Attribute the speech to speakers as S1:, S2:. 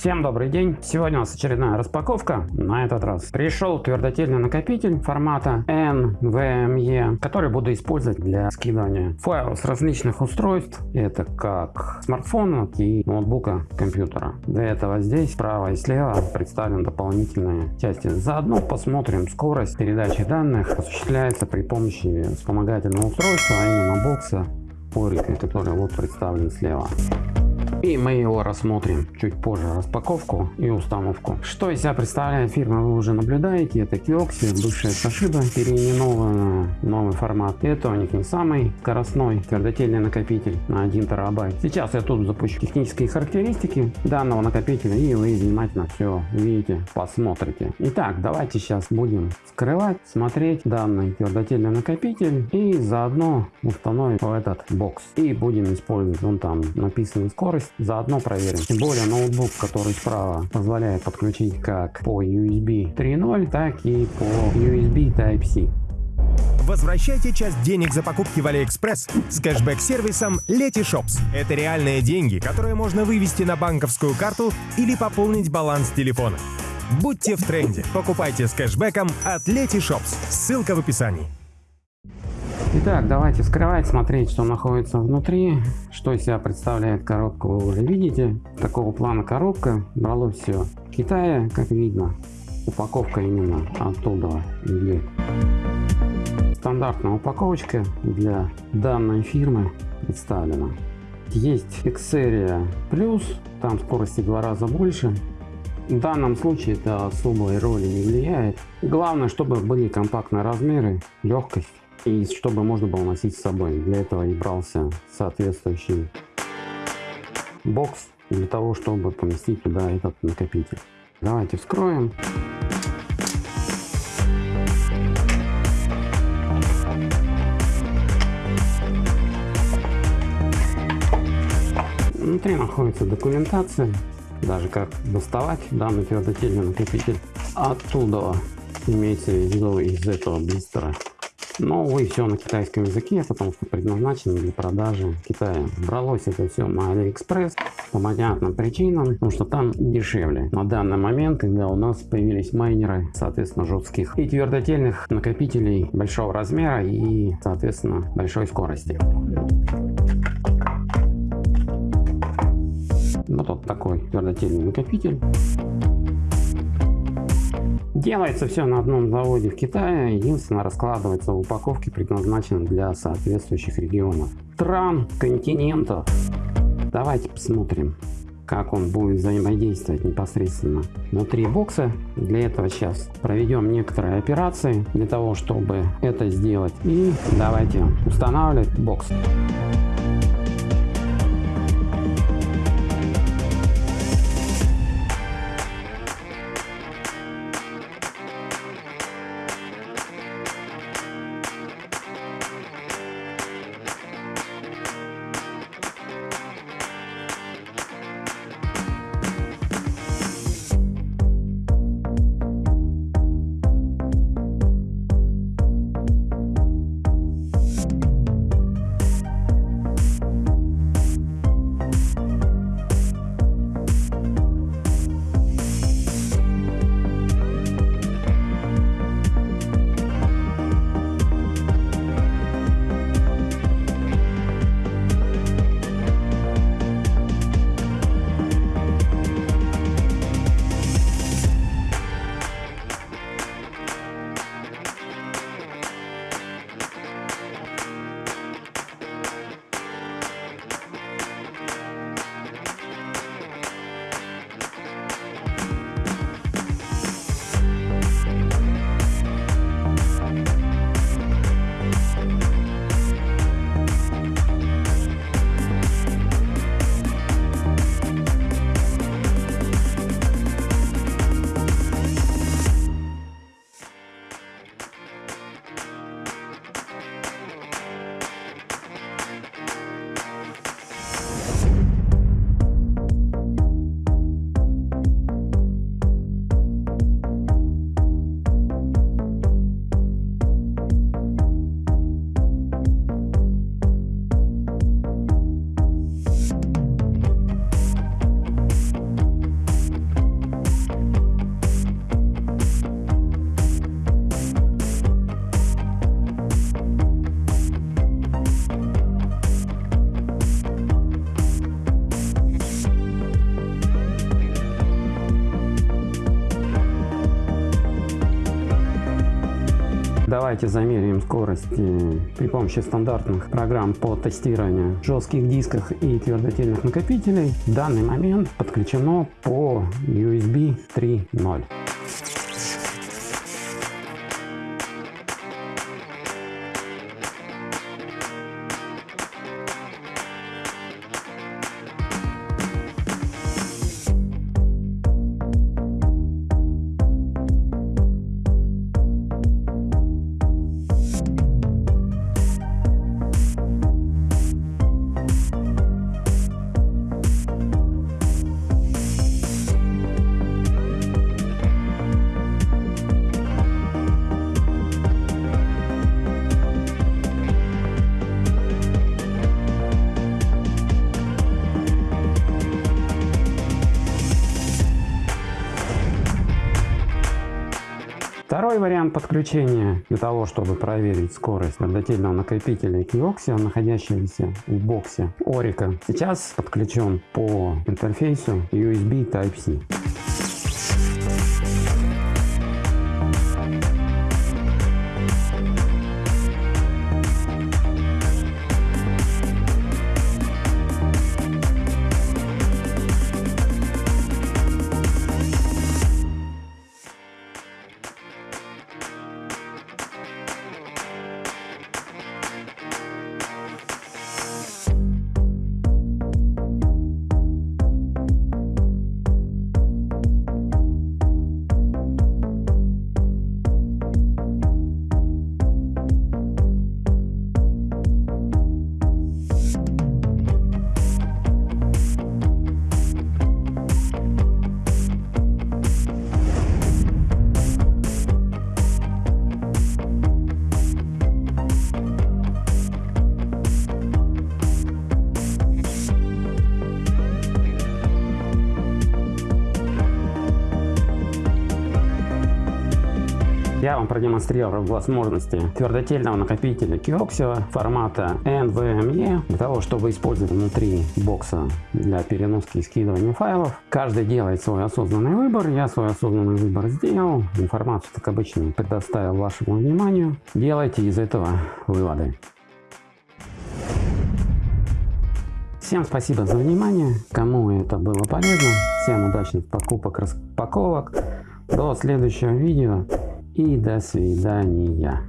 S1: Всем добрый день! Сегодня у нас очередная распаковка. На этот раз пришел твердотельный накопитель формата NVMe, который буду использовать для скидывания файлов с различных устройств. Это как смартфона и ноутбука компьютера. Для этого здесь справа и слева представлены дополнительные части. Заодно посмотрим скорость передачи данных осуществляется при помощи вспомогательного устройства, а именно бокса Орика, который вот представлен слева. И мы его рассмотрим чуть позже распаковку и установку. Что из себя представляет фирма вы уже наблюдаете. Это Kioxia, бывшая Toshiba, переименованная новый формат. Это у них не самый скоростной твердотельный накопитель на 1 терабайт. Сейчас я тут запущу технические характеристики данного накопителя и вы внимательно все видите, посмотрите. Итак, давайте сейчас будем скрывать, смотреть данный твердотельный накопитель и заодно установим в этот бокс. И будем использовать, вон там написано скорость заодно проверим. Тем более ноутбук, который справа позволяет подключить как по USB 3.0, так и по USB Type-C.
S2: Возвращайте часть денег за покупки в Алиэкспресс с кэшбэк-сервисом Letyshops. Это реальные деньги, которые можно вывести на банковскую карту или пополнить баланс телефона. Будьте в тренде. Покупайте с кэшбэком от Letyshops. Ссылка в описании.
S1: Итак, давайте вскрывать, смотреть, что находится внутри, что из себя представляет коробка, вы уже видите. Такого плана коробка, брало все в Китае, как видно. Упаковка именно оттуда или стандартная упаковочка для данной фирмы представлена. Есть Xperia Plus, там скорости в два раза больше. В данном случае это особой роли не влияет. Главное, чтобы были компактные размеры, легкость и чтобы можно было носить с собой. Для этого и брался соответствующий бокс для того, чтобы поместить туда этот накопитель. Давайте вскроем. Внутри находится документация, даже как доставать данный твердотельный накопитель оттуда, имеется в виду из этого блистера. Но, увы, все на китайском языке, потому что предназначено для продажи в Китае. Бралось это все на Алиэкспресс по понятным причинам, потому что там дешевле. На данный момент, когда у нас появились майнеры, соответственно, жестких и твердотельных накопителей большого размера и, соответственно, большой скорости. Вот такой твердотельный накопитель. Делается все на одном заводе в Китае, единственно раскладывается в упаковке, предназначенной для соответствующих регионов, стран, континентов. Давайте посмотрим, как он будет взаимодействовать непосредственно внутри бокса. Для этого сейчас проведем некоторые операции для того, чтобы это сделать. И давайте устанавливать бокс. Давайте замеряем скорость э, при помощи стандартных программ по тестированию жестких дисках и твердотельных накопителей. В данный момент подключено по USB 3.0. Второй вариант подключения для того, чтобы проверить скорость твердотельного накопителя Kioxia, находящегося в боксе Orica, сейчас подключен по интерфейсу USB Type-C. Я вам продемонстрировал возможности твердотельного накопителя Kioxia формата NVMe для того, чтобы использовать внутри бокса для переноски и скидывания файлов. Каждый делает свой осознанный выбор. Я свой осознанный выбор сделал. Информацию, как обычно, предоставил вашему вниманию. Делайте из этого выводы. Всем спасибо за внимание. Кому это было полезно. Всем удачных покупок, распаковок. До следующего видео и до свидания.